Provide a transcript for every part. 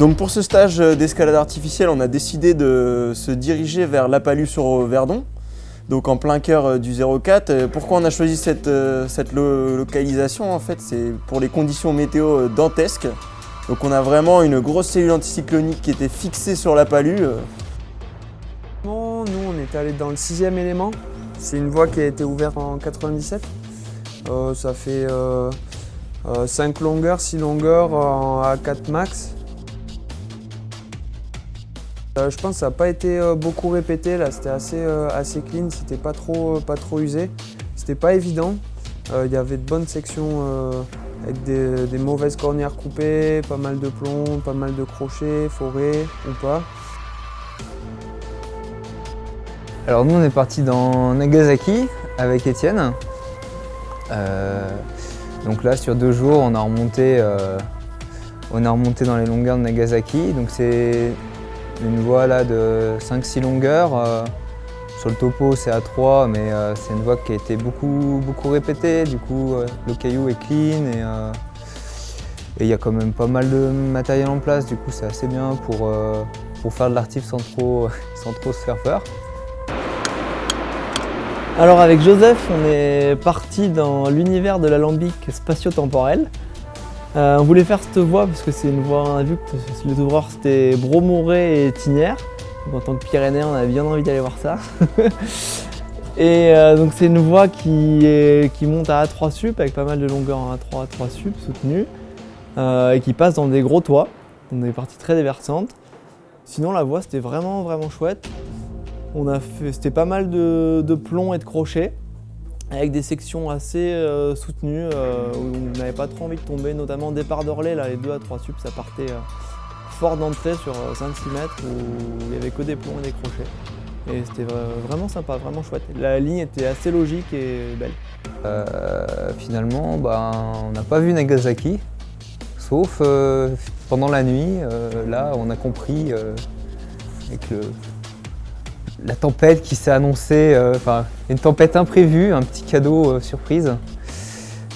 Donc pour ce stage d'escalade artificielle, on a décidé de se diriger vers La Palue sur Verdon, donc en plein cœur du 04. Pourquoi on a choisi cette, localisation en fait? C'est pour les conditions météo dantesques. Donc on a vraiment une grosse cellule anticyclonique qui était fixée sur La Palue. Nous, on est allé dans le sixième élément. C'est une voie qui a été ouverte en 97. Euh, ça fait 5 euh, euh, longueurs, 6 longueurs à 4 max. Je pense que ça n'a pas été beaucoup répété, là c'était assez, assez clean, c'était pas trop, usé. C'était pas évident. Il y avait de bonnes sections avec des, mauvaises cornières coupées, pas mal de plomb, pas mal de crochets, forêts ou pas. Alors nous on est parti dans Nagasaki avec Étienne. Euh, donc là sur deux jours on a remonté, euh, on a remonté dans les longueurs de Nagasaki. Une voie là de 5-6 longueurs. Euh, sur le topo c'est à 3 mais c'est une voie qui a été beaucoup, beaucoup répétée. Du coup le caillou est clean et il y a quand même pas mal de matériel en place. Du coup c'est assez bien pour, pour faire de l'artif sans trop, sans trop se faire peur. Alors avec Joseph, on est parti dans l'univers de l'alambic spatio-temporel. Euh, on voulait faire cette voie parce que c'est une voie, on a vu que les ouvreurs c'était Bromoré et Tinière. Donc, en tant que Pyrénéen, on avait bien envie d'aller voir ça. et euh, donc c'est une voie qui, monte à A3 sup avec pas mal de longueur en A3, A3 sup soutenue euh, et qui passe dans des gros toits. On est parti très déversante. Sinon la voie c'était vraiment vraiment chouette. On a fait, c'était pas mal de, plomb et de crochets avec des sections assez euh, soutenues euh, où on n'avait pas trop envie de tomber, notamment départ d'Orlais, les 2 à 3 sup, ça partait euh, fort d'entrée sur 5-6 mètres où il n'y avait que des plombs et des crochets. Et c'était vraiment sympa, vraiment chouette. La ligne était assez logique et belle. finalement, bah, on n'a pas vu Nagasaki, sauf pendant la nuit, là on a compris avec le, la tempête qui s'est annoncée, euh, enfin une tempête imprévue, un petit cadeau euh, surprise.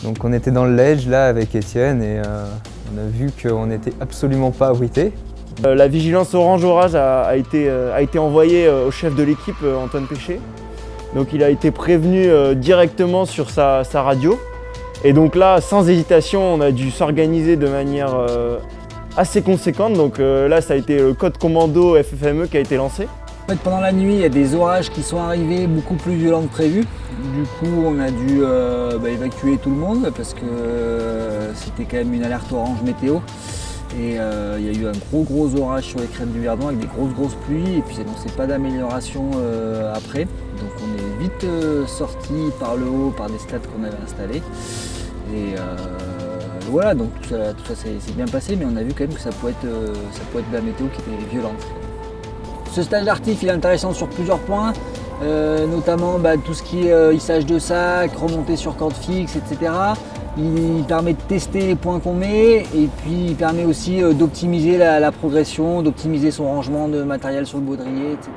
Donc on était dans le ledge là avec Étienne et euh, on a vu qu'on n'était absolument pas abrité. La vigilance orange orage a, été, a été envoyée au chef de l'équipe Antoine Péché. Donc il a été prévenu directement sur sa, sa, radio. Et donc là, sans hésitation, on a dû s'organiser de manière assez conséquente. Donc là, ça a été le code commando FFME qui a été lancé pendant la nuit, il y a des orages qui sont arrivés beaucoup plus violents que prévu. Du coup, on a dû euh, bah, évacuer tout le monde parce que euh, c'était quand même une alerte orange météo. Et euh, il y a eu un gros gros orage sur les crêtes du Verdon avec des grosses grosses pluies et puis ça n'annonçait pas d'amélioration après. Donc on est vite sorti par le haut par des stades qu'on avait installés. Et voilà, donc tout ça, s'est bien passé, mais on a vu quand même que ça pouvait être, ça pouvait être de la météo qui était violente. Ce stage d'artif est intéressant sur plusieurs points, euh, notamment bah, tout ce qui est euh, hissage de sac, remonter sur corde fixe, etc. Il permet de tester les points qu'on met et puis il permet aussi euh, d'optimiser la, progression, d'optimiser son rangement de matériel sur le baudrier, etc.